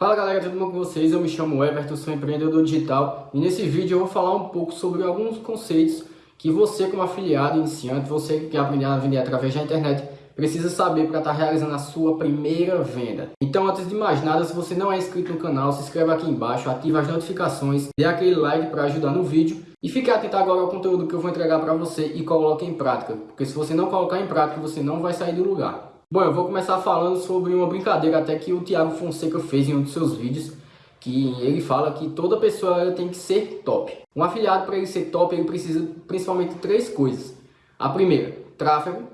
Fala galera, tudo bom com vocês? Eu me chamo Everton, sou empreendedor digital e nesse vídeo eu vou falar um pouco sobre alguns conceitos que você como afiliado iniciante, você que quer aprender a vender através da internet, precisa saber para estar tá realizando a sua primeira venda. Então antes de mais nada, se você não é inscrito no canal, se inscreva aqui embaixo, ative as notificações, dê aquele like para ajudar no vídeo e fique atento agora ao conteúdo que eu vou entregar para você e coloque em prática, porque se você não colocar em prática, você não vai sair do lugar. Bom, eu vou começar falando sobre uma brincadeira até que o Thiago Fonseca fez em um dos seus vídeos, que ele fala que toda pessoa tem que ser top. Um afiliado para ele ser top, ele precisa principalmente de três coisas. A primeira, tráfego.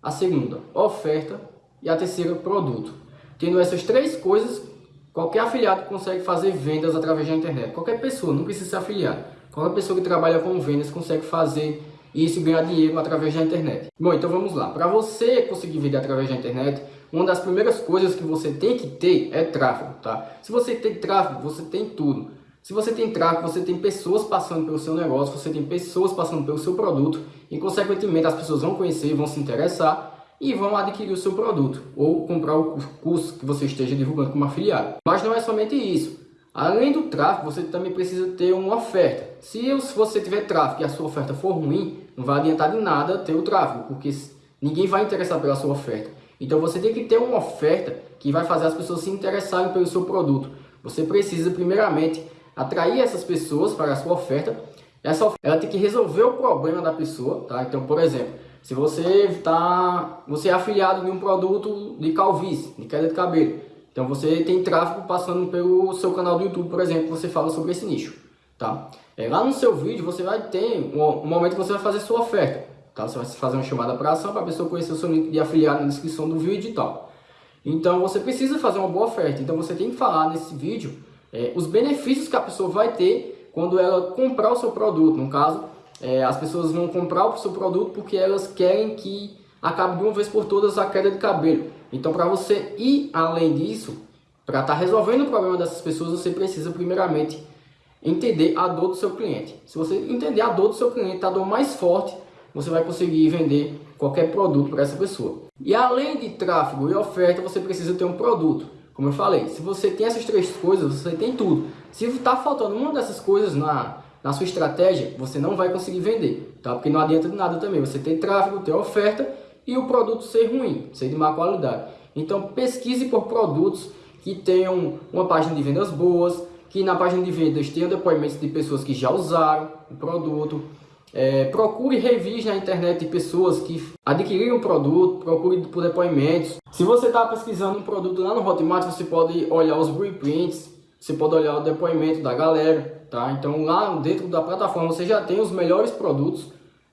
A segunda, oferta. E a terceira, produto. Tendo essas três coisas, qualquer afiliado consegue fazer vendas através da internet. Qualquer pessoa, não precisa ser afiliado. Qualquer pessoa que trabalha com vendas consegue fazer e isso ganhar dinheiro através da internet. Bom, então vamos lá. Para você conseguir vender através da internet, uma das primeiras coisas que você tem que ter é tráfego, tá? Se você tem tráfego, você tem tudo. Se você tem tráfego, você tem pessoas passando pelo seu negócio, você tem pessoas passando pelo seu produto e, consequentemente, as pessoas vão conhecer, vão se interessar e vão adquirir o seu produto ou comprar o curso que você esteja divulgando como afiliado. Mas não é somente isso. Além do tráfego, você também precisa ter uma oferta. Se você tiver tráfego e a sua oferta for ruim, não vai adiantar de nada ter o tráfego, porque ninguém vai interessar pela sua oferta. Então você tem que ter uma oferta que vai fazer as pessoas se interessarem pelo seu produto. Você precisa primeiramente atrair essas pessoas para a sua oferta. Essa oferta, ela tem que resolver o problema da pessoa, tá? Então, por exemplo, se você tá, você é afiliado de um produto de calvície, de queda de cabelo, então você tem tráfego passando pelo seu canal do YouTube, por exemplo, você fala sobre esse nicho, tá? É, lá no seu vídeo você vai ter um, um momento que você vai fazer sua oferta, tá? Você vai fazer uma chamada para ação para a pessoa conhecer o seu link de afiliado na descrição do vídeo e tal. Então você precisa fazer uma boa oferta, então você tem que falar nesse vídeo é, os benefícios que a pessoa vai ter quando ela comprar o seu produto. No caso, é, as pessoas vão comprar o seu produto porque elas querem que acabe de uma vez por todas a queda de cabelo. Então, para você ir além disso, para estar tá resolvendo o problema dessas pessoas, você precisa primeiramente entender a dor do seu cliente. Se você entender a dor do seu cliente, a dor mais forte, você vai conseguir vender qualquer produto para essa pessoa. E além de tráfego e oferta, você precisa ter um produto. Como eu falei, se você tem essas três coisas, você tem tudo. Se está faltando uma dessas coisas na, na sua estratégia, você não vai conseguir vender, tá? Porque não adianta de nada também. Você tem tráfego, ter oferta e o produto ser ruim, ser de má qualidade. Então pesquise por produtos que tenham uma página de vendas boas, que na página de vendas tenham depoimentos de pessoas que já usaram o produto. É, procure reviews na internet de pessoas que adquiriram o produto, procure por depoimentos. Se você está pesquisando um produto lá no Hotmart, você pode olhar os reprints, você pode olhar o depoimento da galera, tá? Então lá dentro da plataforma você já tem os melhores produtos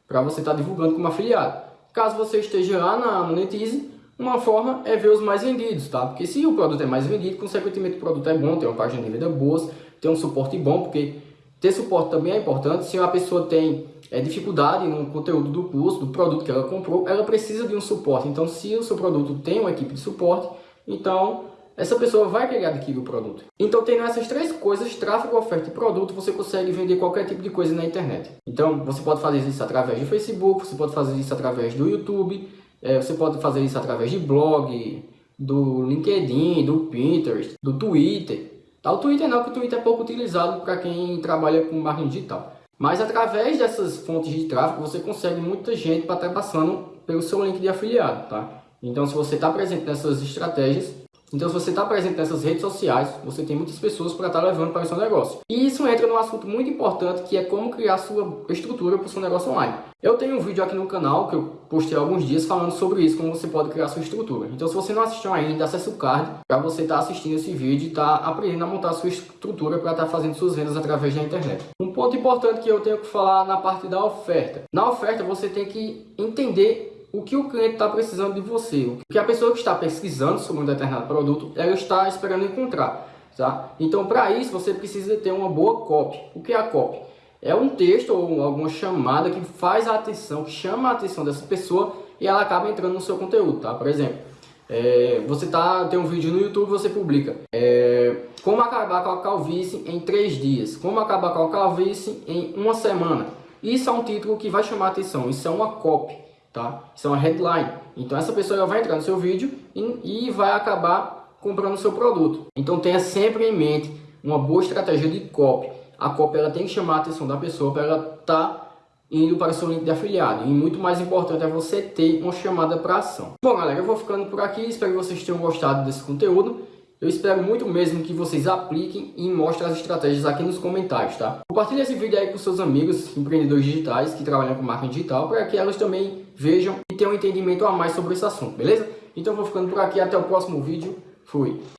para você estar tá divulgando como afiliado. Caso você esteja lá na Monetize, uma forma é ver os mais vendidos, tá? Porque se o produto é mais vendido, consequentemente o produto é bom, tem uma página de venda boa, tem um suporte bom, porque ter suporte também é importante. Se a pessoa tem é, dificuldade no conteúdo do curso, do produto que ela comprou, ela precisa de um suporte. Então, se o seu produto tem uma equipe de suporte, então essa pessoa vai querer adquirir o produto. Então, tendo essas três coisas, tráfego, oferta e produto, você consegue vender qualquer tipo de coisa na internet. Então, você pode fazer isso através do Facebook, você pode fazer isso através do YouTube, é, você pode fazer isso através de blog, do LinkedIn, do Pinterest, do Twitter. Tá, o Twitter não, porque o Twitter é pouco utilizado para quem trabalha com marketing digital. Mas através dessas fontes de tráfego, você consegue muita gente para estar passando pelo seu link de afiliado, tá? Então, se você está presente nessas estratégias, então, se você está presente nessas redes sociais, você tem muitas pessoas para estar tá levando para o seu negócio. E isso entra num assunto muito importante, que é como criar sua estrutura para o seu negócio online. Eu tenho um vídeo aqui no canal, que eu postei há alguns dias, falando sobre isso, como você pode criar sua estrutura. Então, se você não assistiu ainda, acesse o card para você estar tá assistindo esse vídeo e estar tá aprendendo a montar sua estrutura para estar tá fazendo suas vendas através da internet. Um ponto importante que eu tenho que falar na parte da oferta. Na oferta, você tem que entender o que o cliente está precisando de você, o que a pessoa que está pesquisando sobre um determinado produto, ela está esperando encontrar. Tá? Então, para isso, você precisa ter uma boa copy. O que é a copy? É um texto ou alguma chamada que faz a atenção, que chama a atenção dessa pessoa e ela acaba entrando no seu conteúdo. Tá? Por exemplo, é, você tá, tem um vídeo no YouTube, você publica é, como acabar com a calvície em três dias, como acabar com a calvície em uma semana. Isso é um título que vai chamar a atenção, isso é uma copy tá? Isso é uma headline. Então essa pessoa vai entrar no seu vídeo e, e vai acabar comprando o seu produto. Então tenha sempre em mente uma boa estratégia de copy. A copy ela tem que chamar a atenção da pessoa para ela estar tá indo para o seu link de afiliado. E muito mais importante é você ter uma chamada para ação. Bom, galera, eu vou ficando por aqui. Espero que vocês tenham gostado desse conteúdo. Eu espero muito mesmo que vocês apliquem e mostrem as estratégias aqui nos comentários, tá? Compartilhe esse vídeo aí com seus amigos empreendedores digitais que trabalham com marketing digital para que elas também vejam e tenham um entendimento a mais sobre esse assunto, beleza? Então vou ficando por aqui. Até o próximo vídeo. Fui!